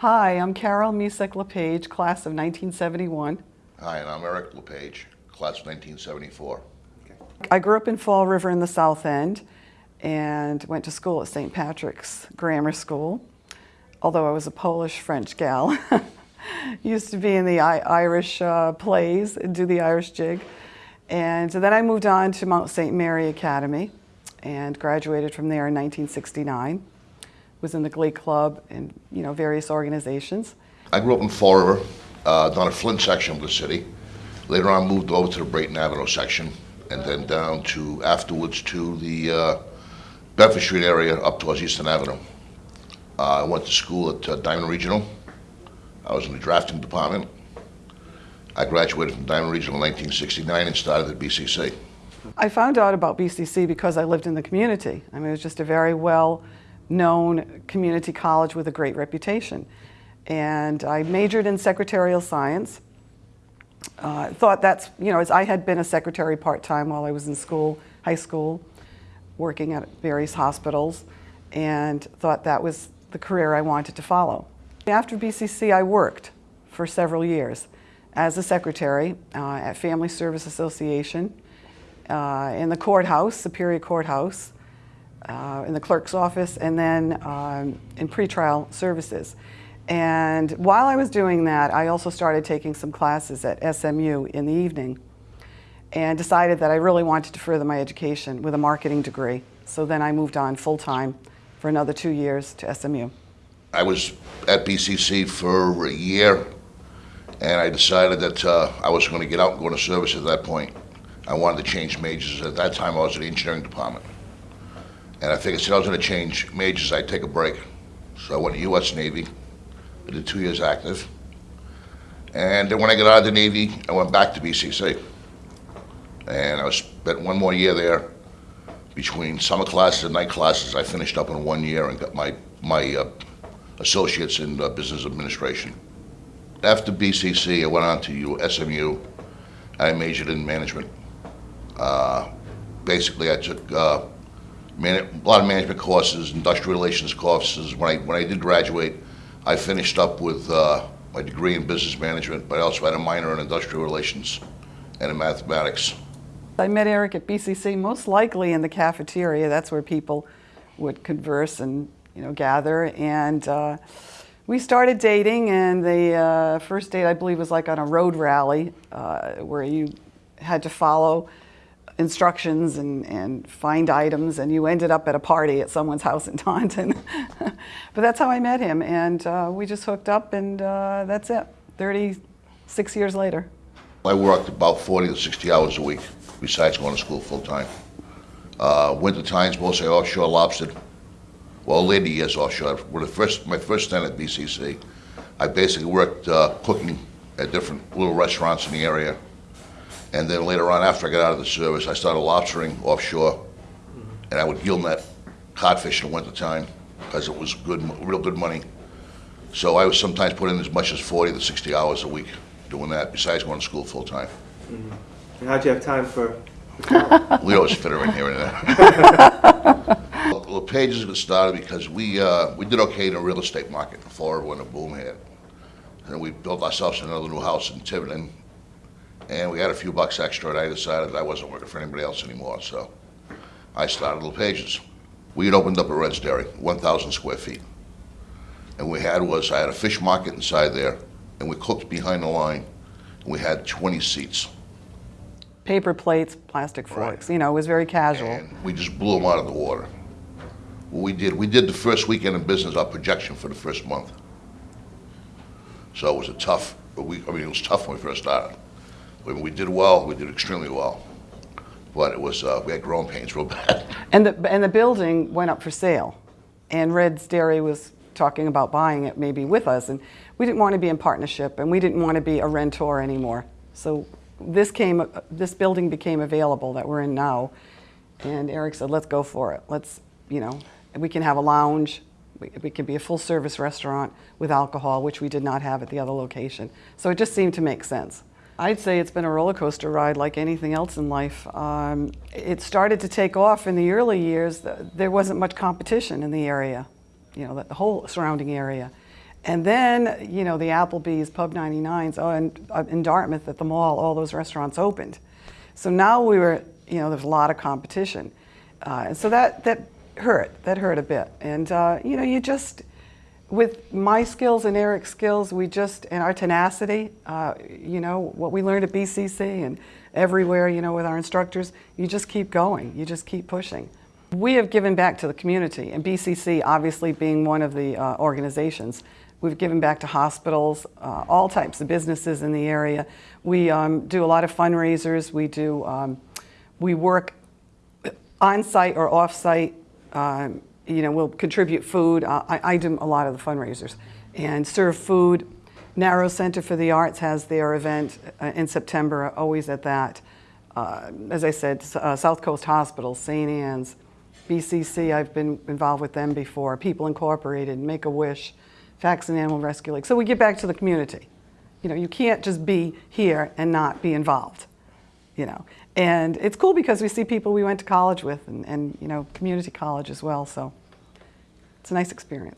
Hi, I'm Carol Misek LePage, class of 1971. Hi, and I'm Eric LePage, class of 1974. Okay. I grew up in Fall River in the South End and went to school at St. Patrick's Grammar School, although I was a Polish-French gal. Used to be in the I Irish uh, plays and do the Irish jig. And then I moved on to Mount St. Mary Academy and graduated from there in 1969. Was in the Glee Club and you know various organizations. I grew up in Fall River, uh, down a Flint section of the city. Later on, moved over to the Brayton Avenue section, and then down to afterwards to the uh, Bedford Street area up towards Eastern Avenue. Uh, I went to school at uh, Diman Regional. I was in the drafting department. I graduated from Diman Regional in 1969 and started at BCC. I found out about BCC because I lived in the community. I mean, it was just a very well-known community college with a great reputation. And I majored in secretarial science. Uh, thought that's, you know, as I had been a secretary part-time while I was in school, high school, working at various hospitals, and thought that was the career I wanted to follow. After BCC, I worked for several years as a secretary uh, at Family Service Association, uh, in the courthouse, Superior Courthouse, uh, in the clerk's office, and then um, in pretrial services. And while I was doing that, I also started taking some classes at SMU in the evening and decided that I really wanted to further my education with a marketing degree. So then I moved on full-time for another two years to SMU. I was at BCC for a year, and I decided that uh, I was going to get out and go into service at that point. I wanted to change majors. At that time, I was in the engineering department. And I figured since I was going to change majors, I'd take a break. So I went to U.S. Navy. I did two years active. And then when I got out of the Navy, I went back to BCC. And I spent one more year there. Between summer classes and night classes, I finished up in one year and got my, my uh, associates in uh, business administration. After BCC, I went on to SMU. I majored in management. Uh, basically, I took uh, man- a lot of management courses, industrial relations courses. When I when I did graduate, I finished up with uh, my degree in business management, but I also had a minor in industrial relations and in mathematics. I met Eric at BCC, most likely in the cafeteria. That's where people would converse and you know gather. And uh, we started dating, and the uh, first date I believe was like on a road rally uh, where you had to follow instructions and, and find items, and you ended up at a party at someone's house in Taunton. but that's how I met him, and uh, we just hooked up, and uh, that's it. 36 years later. I worked about 40 to 60 hours a week, besides going to school full time. Uh, winter times, mostly offshore lobster. Well, later years offshore. When the first, my first stint at BCC, I basically worked uh, cooking at different little restaurants in the area. And then later on, after I got out of the service, I started lobstering offshore, and I would gill net codfish in the wintertime because it was good, real good money. So I was sometimes put in as much as 40 to 60 hours a week doing that, besides going to school full time. And how'd you have time for? We always fit her in here and there. Well, Pages got started because we, uh, we did okay in the real estate market in Florida when the boom hit. And we built ourselves another new house in Tiverton, and we had a few bucks extra, and I decided I wasn't working for anybody else anymore, so I started Little Pages. We had opened up a Red's Dairy, 1,000 square feet. And we had was, I had a fish market inside there, and we cooked behind the line, and we had 20 seats. Paper plates, plastic forks, Right. you know, it was very casual. And we just blew them out of the water. What we did, we did the first weekend in business, our projection for the first month. So it was a tough, but we, I mean, it was tough when we first started. We did well, we did extremely well. But it was, uh, we had growing pains real bad. And the, and the building went up for sale. And Red's Dairy was talking about buying it maybe with us. And we didn't want to be in partnership and we didn't want to be a rentor anymore. So this came, this building became available that we're in now. And Eric said, let's go for it. Let's, you know, we can have a lounge. We, we can be a full service restaurant with alcohol, which we did not have at the other location. So it just seemed to make sense. I'd say it's been a roller coaster ride like anything else in life. Um, it started to take off in the early years. There wasn't much competition in the area, you know, the whole surrounding area. And then, you know, the Applebee's, Pub 99s, oh, and uh, in Dartmouth at the mall, all those restaurants opened. So now we were, you know, there's a lot of competition. Uh, and so that, that hurt, that hurt a bit. And, uh, you know, you just, with my skills and Eric's skills, we just, and our tenacity, uh, you know, what we learned at BCC and everywhere, you know, with our instructors, you just keep going, you just keep pushing. We have given back to the community, and BCC obviously being one of the uh, organizations. We've given back to hospitals, uh, all types of businesses in the area. We um, do a lot of fundraisers. We do, um, we work on-site or off-site. Um, you know, we'll contribute food. Uh, I, I do a lot of the fundraisers and serve food. Narrows Center for the Arts has their event uh, in September, always at that. Uh, as I said, uh, South Coast Hospital, St. Anne's, BCC, I've been involved with them before, People Incorporated, Make-A-Wish, Faxon Animal Rescue League. So we get back to the community. You know, you can't just be here and not be involved, you know. And it's cool because we see people we went to college with and, and you know, community college as well, so it's a nice experience.